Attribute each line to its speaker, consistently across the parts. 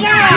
Speaker 1: dua,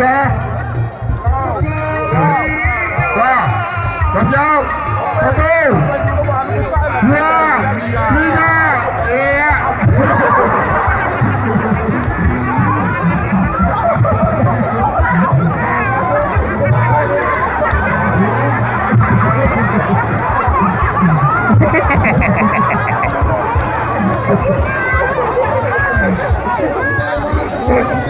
Speaker 2: sudah. Sudah. Siap. Satu. Dua.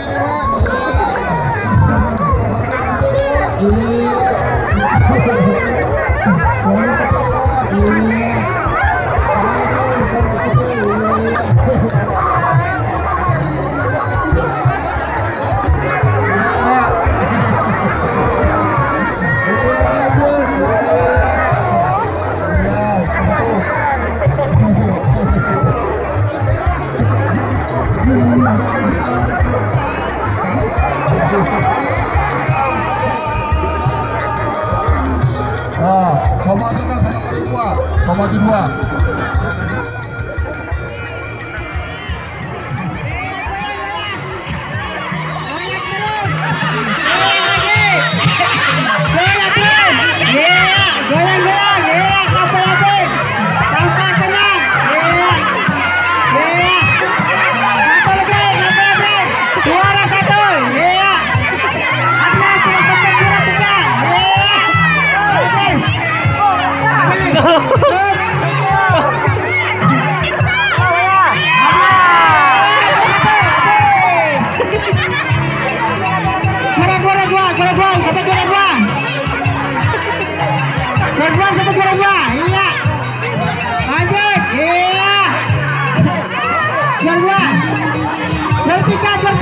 Speaker 1: Juara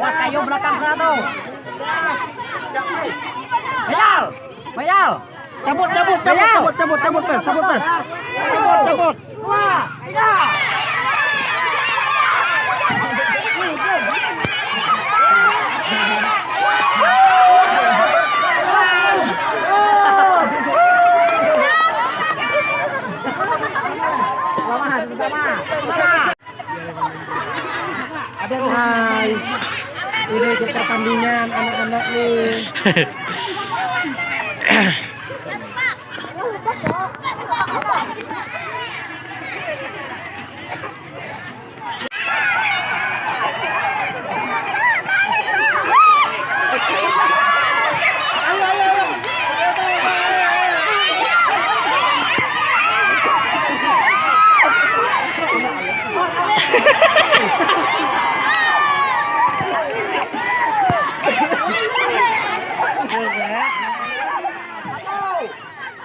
Speaker 3: Mas kayu belakang sana tuh. Bayal, bayal.
Speaker 1: Cabut, cabut, cabut, cabut, cabut, cabut, pes, cabut, pes. Cabut, cabut.
Speaker 3: Dua, tiga.
Speaker 2: Nih.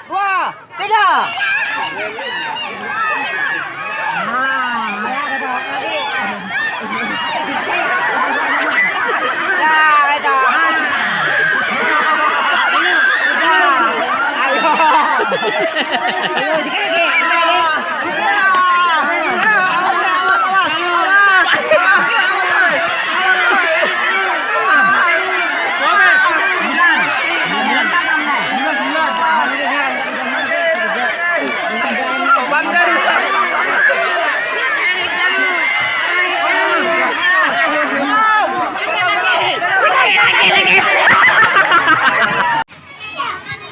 Speaker 3: Dua, tiga. Ayo, dikit lagi.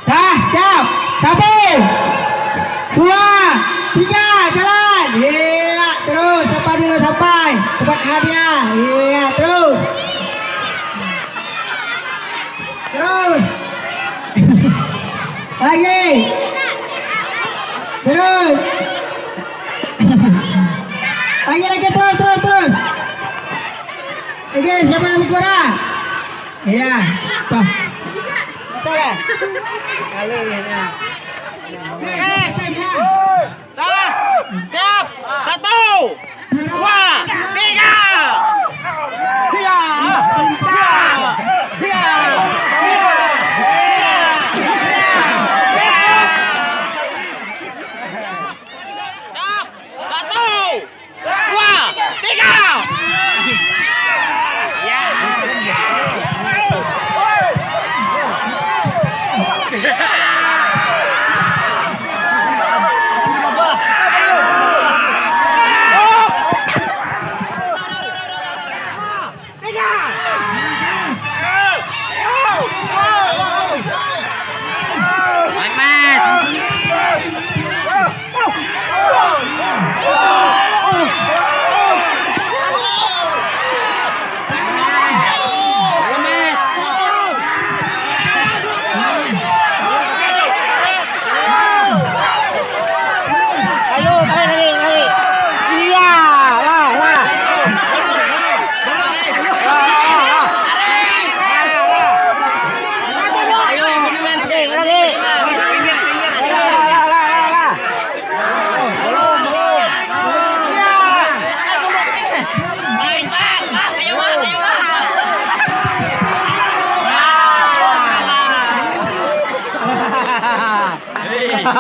Speaker 2: Dah, siap. Satu. Dua. Tiga. Jalan. Iya, terus. Sampai dulu sampai. Tempat hadiah. Iya, terus. Terus. Lagi. Terus. Lagi lagi terus terus terus. Lagi siapa yang kurang? Iya. Pak. Bisa kan? Kali ya.
Speaker 3: Dah, siap. Satu, dua, Yeah.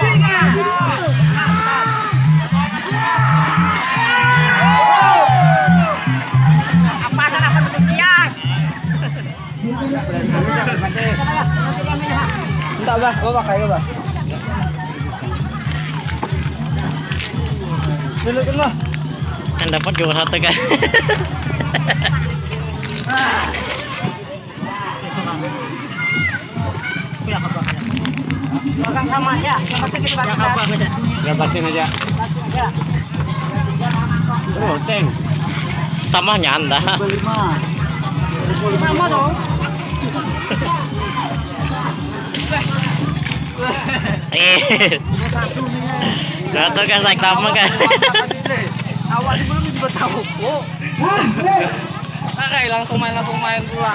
Speaker 3: Tiga. Apa sana apa siang? Entar bah. Dulu kan.
Speaker 4: Kan dapat cuma satu kan.
Speaker 3: Sama ya. Yang penting kita bakar.
Speaker 4: Dapatin aja.
Speaker 3: Ya.
Speaker 4: Oh, ceng. Samanya anda.
Speaker 3: Sama dong.
Speaker 4: Eh. Satu kan sak sama kan.
Speaker 3: Awal belum juga tahu. Oh. Pakai langsung main langsung main pula.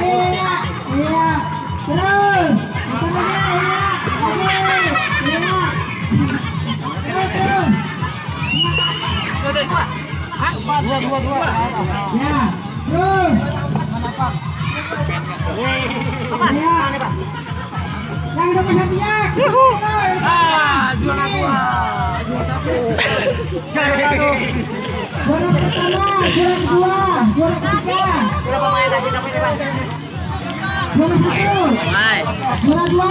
Speaker 2: Terus, lagi.
Speaker 3: Dua, dua, dua.
Speaker 2: Ya, terus. Ya. Yang dapat hadiah.
Speaker 3: Ah, juara dua. Juara satu. Juara
Speaker 2: pertama, juara kedua, juara ketiga,
Speaker 3: Berapa main tadi namanya, Pak?
Speaker 2: Juara satu,
Speaker 3: Hai.
Speaker 2: juara dua,